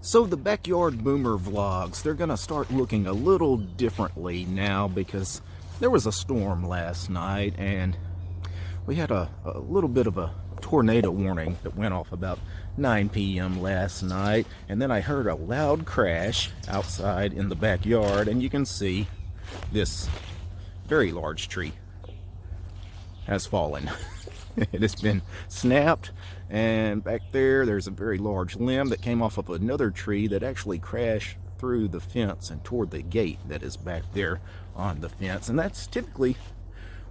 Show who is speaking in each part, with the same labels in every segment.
Speaker 1: So the Backyard Boomer vlogs, they're going to start looking a little differently now because there was a storm last night and we had a, a little bit of a tornado warning that went off about 9 p.m. last night and then I heard a loud crash outside in the backyard and you can see this very large tree has fallen. it has been snapped and back there there's a very large limb that came off of another tree that actually crashed through the fence and toward the gate that is back there on the fence. And that's typically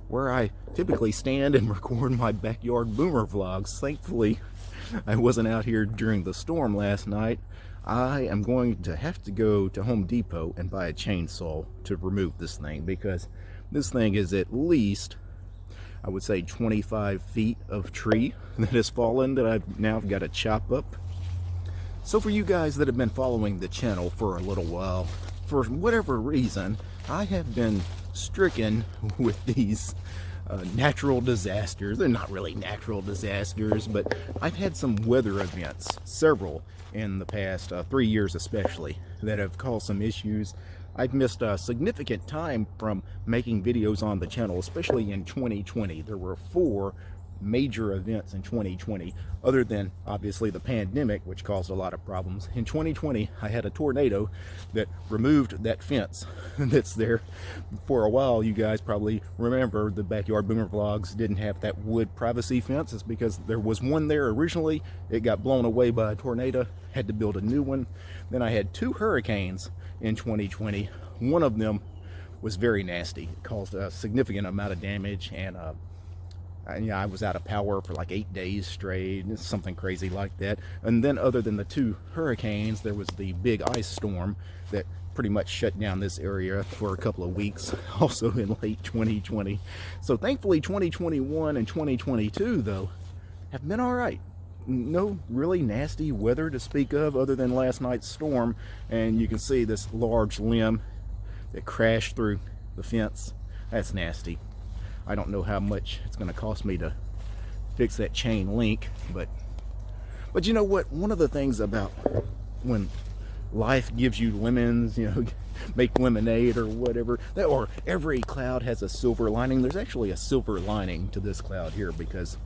Speaker 1: where I typically stand and record my backyard boomer vlogs. Thankfully I wasn't out here during the storm last night. I am going to have to go to Home Depot and buy a chainsaw to remove this thing because this thing is at least I would say 25 feet of tree that has fallen that I've now got to chop up. So for you guys that have been following the channel for a little while, for whatever reason, I have been stricken with these uh, natural disasters. They're not really natural disasters, but I've had some weather events, several in the past uh, three years especially, that have caused some issues I've missed a significant time from making videos on the channel, especially in 2020. There were four major events in 2020 other than obviously the pandemic which caused a lot of problems. In 2020 I had a tornado that removed that fence that's there. For a while you guys probably remember the backyard boomer vlogs didn't have that wood privacy fence. It's because there was one there originally. It got blown away by a tornado had to build a new one. Then I had two hurricanes in 2020 one of them was very nasty. It caused a significant amount of damage and uh, and yeah, I was out of power for like eight days straight, something crazy like that. And then other than the two hurricanes, there was the big ice storm that pretty much shut down this area for a couple of weeks, also in late 2020. So thankfully 2021 and 2022, though, have been all right. No really nasty weather to speak of other than last night's storm. And you can see this large limb that crashed through the fence. That's nasty. I don't know how much it's going to cost me to fix that chain link, but but you know what? One of the things about when life gives you lemons, you know, make lemonade or whatever, that, or every cloud has a silver lining. There's actually a silver lining to this cloud here because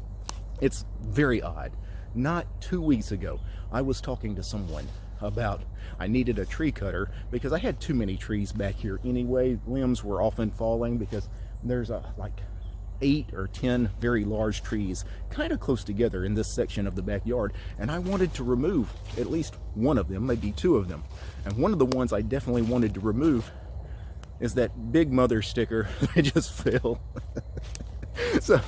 Speaker 1: it's very odd. Not two weeks ago, I was talking to someone about I needed a tree cutter because I had too many trees back here anyway. Limbs were often falling because there's a like eight or ten very large trees kind of close together in this section of the backyard and I wanted to remove at least one of them maybe two of them. And one of the ones I definitely wanted to remove is that big mother sticker I just fell so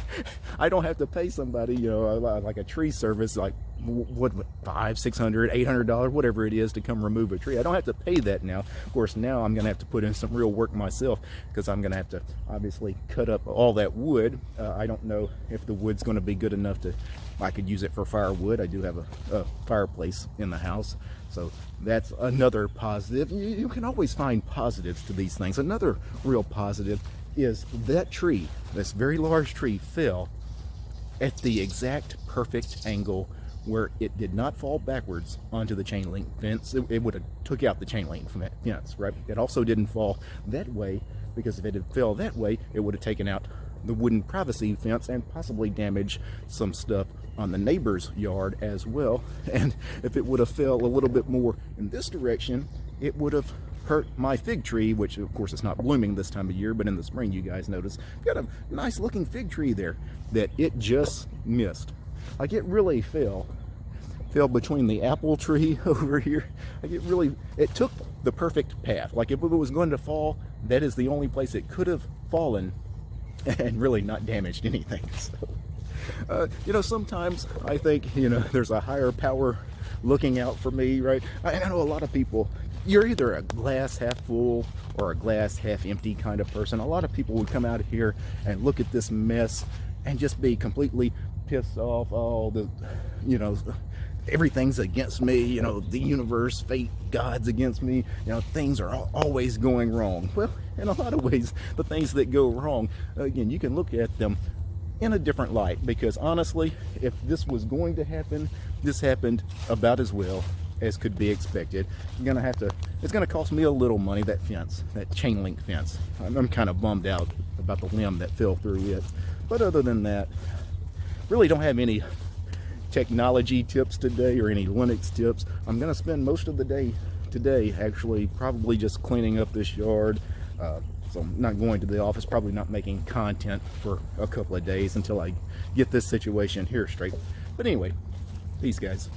Speaker 1: I don't have to pay somebody, you know, like a tree service, like what, five, six hundred, eight hundred dollars, whatever it is to come remove a tree. I don't have to pay that now. Of course, now I'm going to have to put in some real work myself because I'm going to have to obviously cut up all that wood. Uh, I don't know if the wood's going to be good enough to, I could use it for firewood. I do have a, a fireplace in the house. So that's another positive. You, you can always find positives to these things. Another real positive is that tree, this very large tree, fell at the exact perfect angle where it did not fall backwards onto the chain link fence. It, it would have took out the chain link fence, right? It also didn't fall that way because if it had fell that way, it would have taken out the wooden privacy fence and possibly damaged some stuff on the neighbor's yard as well. And if it would have fell a little bit more in this direction, it would have hurt my fig tree, which of course it's not blooming this time of year, but in the spring you guys notice, got a nice looking fig tree there that it just missed. Like it really fell, fell between the apple tree over here. Like it really, it took the perfect path. Like if it was going to fall, that is the only place it could have fallen and really not damaged anything. So, uh, you know, sometimes I think, you know, there's a higher power looking out for me, right? I, I know a lot of people you're either a glass half full or a glass half empty kind of person. A lot of people would come out of here and look at this mess and just be completely pissed off. All the, you know, everything's against me. You know, the universe, fate, God's against me. You know, things are always going wrong. Well, in a lot of ways, the things that go wrong, again, you can look at them in a different light because honestly, if this was going to happen, this happened about as well as could be expected. I'm gonna have to, it's gonna cost me a little money, that fence, that chain link fence. I'm, I'm kind of bummed out about the limb that fell through it. But other than that, really don't have any technology tips today or any Linux tips. I'm gonna spend most of the day today actually probably just cleaning up this yard. Uh, so I'm not going to the office, probably not making content for a couple of days until I get this situation here straight. But anyway, peace guys.